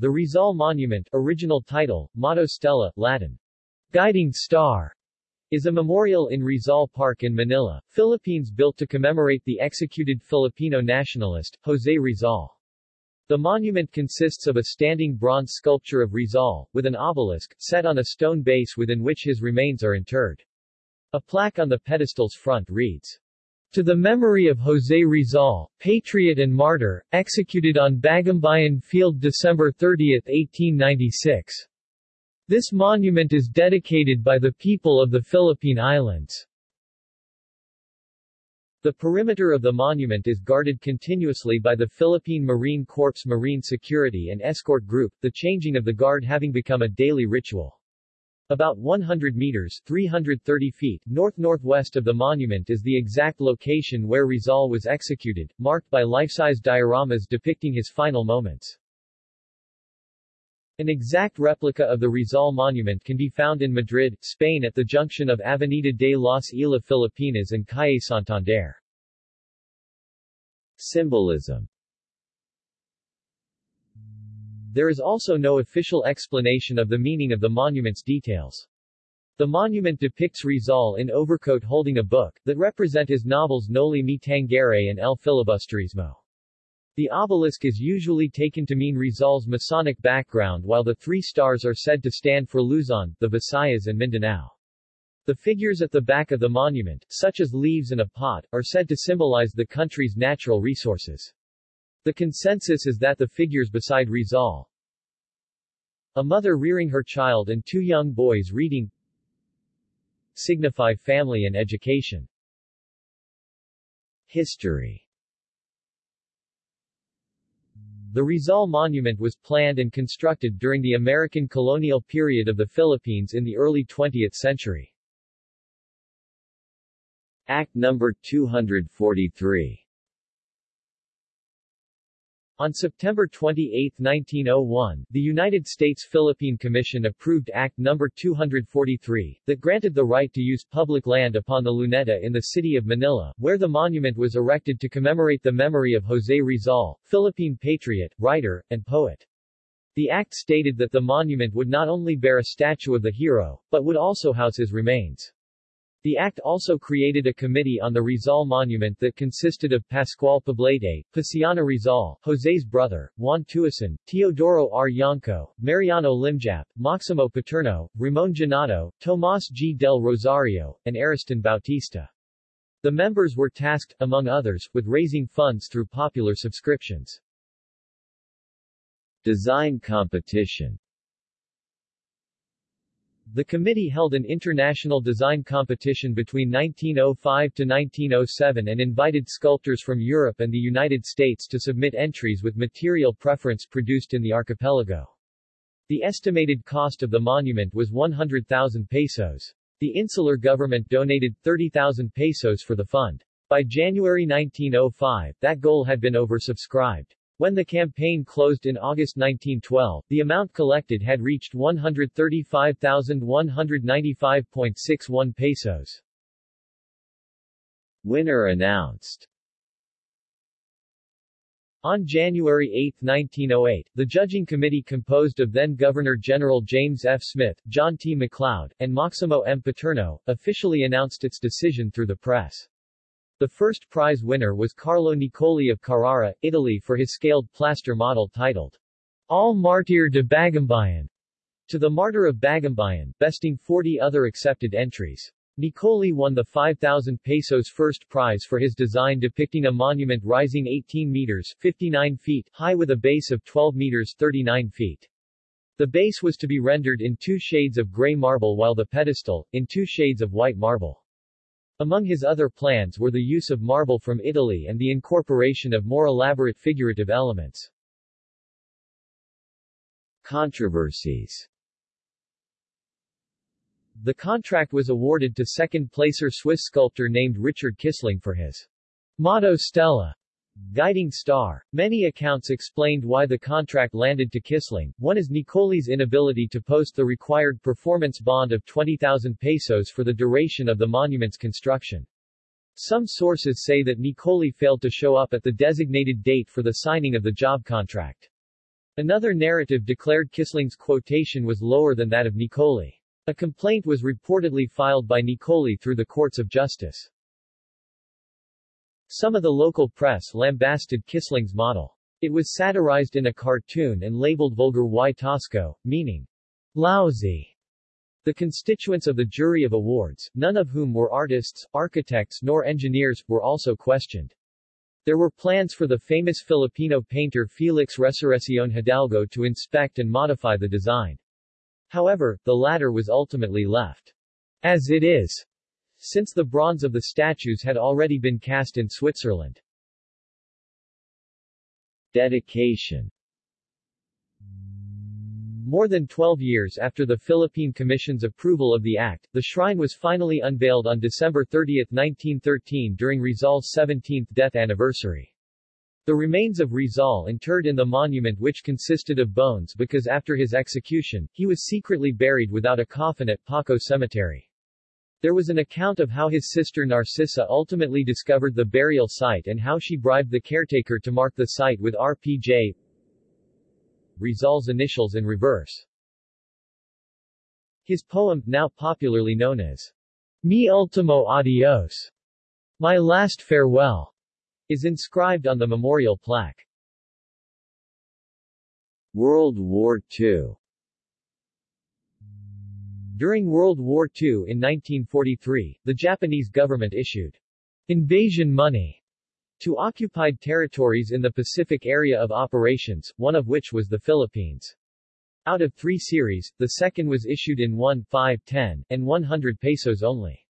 The Rizal Monument original title, Motto Stella, Latin. Guiding Star, is a memorial in Rizal Park in Manila, Philippines built to commemorate the executed Filipino nationalist, Jose Rizal. The monument consists of a standing bronze sculpture of Rizal, with an obelisk, set on a stone base within which his remains are interred. A plaque on the pedestal's front reads, to the memory of José Rizal, patriot and martyr, executed on Bagumbayan Field December 30, 1896. This monument is dedicated by the people of the Philippine Islands. The perimeter of the monument is guarded continuously by the Philippine Marine Corps Marine Security and Escort Group, the changing of the guard having become a daily ritual. About 100 meters 330 feet north-northwest of the monument is the exact location where Rizal was executed, marked by life-size dioramas depicting his final moments. An exact replica of the Rizal monument can be found in Madrid, Spain at the junction of Avenida de las Islas Filipinas and Calle Santander. Symbolism there is also no official explanation of the meaning of the monument's details. The monument depicts Rizal in overcoat holding a book, that represent his novels Noli Me Tangere and El Filibusterismo. The obelisk is usually taken to mean Rizal's Masonic background while the three stars are said to stand for Luzon, the Visayas and Mindanao. The figures at the back of the monument, such as leaves and a pot, are said to symbolize the country's natural resources. The consensus is that the figures beside Rizal, a mother rearing her child and two young boys reading, signify family and education. History The Rizal Monument was planned and constructed during the American colonial period of the Philippines in the early 20th century. Act No. 243 on September 28, 1901, the United States-Philippine Commission approved Act No. 243, that granted the right to use public land upon the Luneta in the city of Manila, where the monument was erected to commemorate the memory of José Rizal, Philippine patriot, writer, and poet. The act stated that the monument would not only bear a statue of the hero, but would also house his remains. The act also created a committee on the Rizal Monument that consisted of Pascual Poblete, Paciano Rizal, Jose's brother, Juan Tuason, Teodoro R. Yangco, Mariano Limjap, Maximo Paterno, Ramon Genato, Tomas G. del Rosario, and Ariston Bautista. The members were tasked, among others, with raising funds through popular subscriptions. Design competition the committee held an international design competition between 1905 to 1907 and invited sculptors from Europe and the United States to submit entries with material preference produced in the archipelago. The estimated cost of the monument was 100,000 pesos. The insular government donated 30,000 pesos for the fund. By January 1905, that goal had been oversubscribed. When the campaign closed in August 1912, the amount collected had reached 135,195.61 pesos. Winner announced on January 8, 1908, the judging committee composed of then-Governor-General James F. Smith, John T. McLeod, and Maximo M. Paterno, officially announced its decision through the press. The first prize winner was Carlo Nicoli of Carrara, Italy for his scaled plaster model titled Al Martir de Bagumbayan, to the Martyr of Bagumbayan, besting 40 other accepted entries. Nicoli won the 5,000 pesos first prize for his design depicting a monument rising 18 meters 59 feet high with a base of 12 meters 39 feet. The base was to be rendered in two shades of gray marble while the pedestal, in two shades of white marble. Among his other plans were the use of marble from Italy and the incorporation of more elaborate figurative elements. Controversies The contract was awarded to second-placer Swiss sculptor named Richard Kissling for his motto Stella Guiding Star. Many accounts explained why the contract landed to Kissling. One is Nicoli's inability to post the required performance bond of 20,000 pesos for the duration of the monument's construction. Some sources say that Nicoli failed to show up at the designated date for the signing of the job contract. Another narrative declared Kissling's quotation was lower than that of Nicoli. A complaint was reportedly filed by Nicoli through the courts of justice. Some of the local press lambasted Kissling's model. It was satirized in a cartoon and labeled vulgar y tosco, meaning lousy. The constituents of the jury of awards, none of whom were artists, architects nor engineers, were also questioned. There were plans for the famous Filipino painter Felix Resurreccion Hidalgo to inspect and modify the design. However, the latter was ultimately left as it is, since the bronze of the statues had already been cast in Switzerland. Dedication more than 12 years after the Philippine Commission's approval of the act, the shrine was finally unveiled on December 30, 1913 during Rizal's 17th death anniversary. The remains of Rizal interred in the monument which consisted of bones because after his execution, he was secretly buried without a coffin at Paco Cemetery. There was an account of how his sister Narcisa ultimately discovered the burial site and how she bribed the caretaker to mark the site with RPJ, Rizal's initials in reverse. His poem, now popularly known as Mi Ultimo Adios, My Last Farewell, is inscribed on the memorial plaque. World War II During World War II in 1943, the Japanese government issued invasion money to occupied territories in the Pacific area of operations, one of which was the Philippines. Out of three series, the second was issued in 1, 5, 10, and 100 pesos only.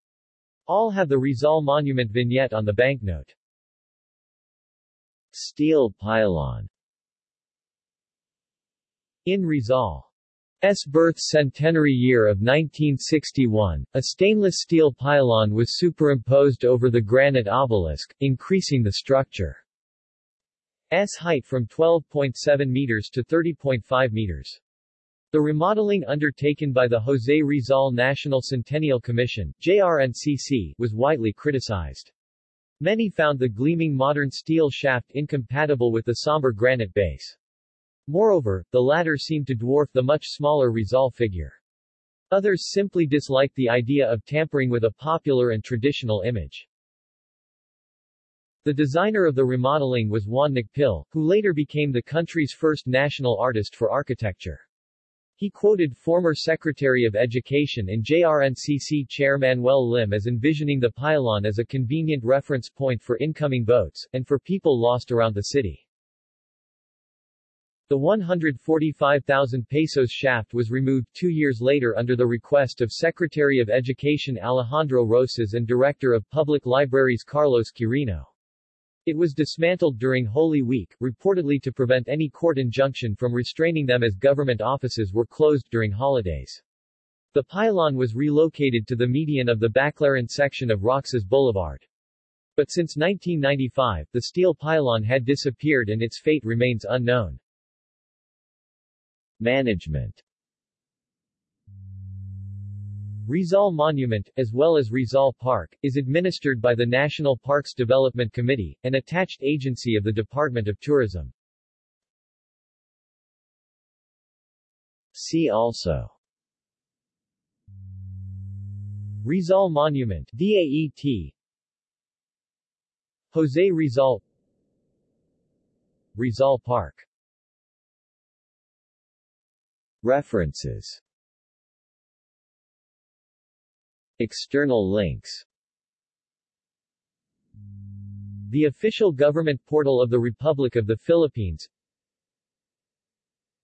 All have the Rizal Monument vignette on the banknote. Steel pylon In Rizal S. birth centenary year of 1961, a stainless steel pylon was superimposed over the granite obelisk, increasing the structure's height from 12.7 meters to 30.5 meters. The remodeling undertaken by the José Rizal National Centennial Commission JRNCC, was widely criticized. Many found the gleaming modern steel shaft incompatible with the somber granite base. Moreover, the latter seemed to dwarf the much smaller Rizal figure. Others simply disliked the idea of tampering with a popular and traditional image. The designer of the remodeling was Juan Nakpil, who later became the country's first national artist for architecture. He quoted former Secretary of Education and JRNCC Chair Manuel Lim as envisioning the pylon as a convenient reference point for incoming boats, and for people lost around the city. The 145,000 pesos shaft was removed two years later under the request of Secretary of Education Alejandro Roces and Director of Public Libraries Carlos Quirino. It was dismantled during Holy Week, reportedly to prevent any court injunction from restraining them as government offices were closed during holidays. The pylon was relocated to the median of the Baclaran section of Roxas Boulevard. But since 1995, the steel pylon had disappeared and its fate remains unknown. Management. Rizal Monument, as well as Rizal Park, is administered by the National Parks Development Committee, an attached agency of the Department of Tourism. See also. Rizal Monument DAET Jose Rizal. Rizal Park References. External links. The official government portal of the Republic of the Philippines.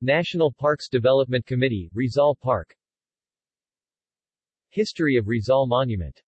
National Parks Development Committee, Rizal Park. History of Rizal Monument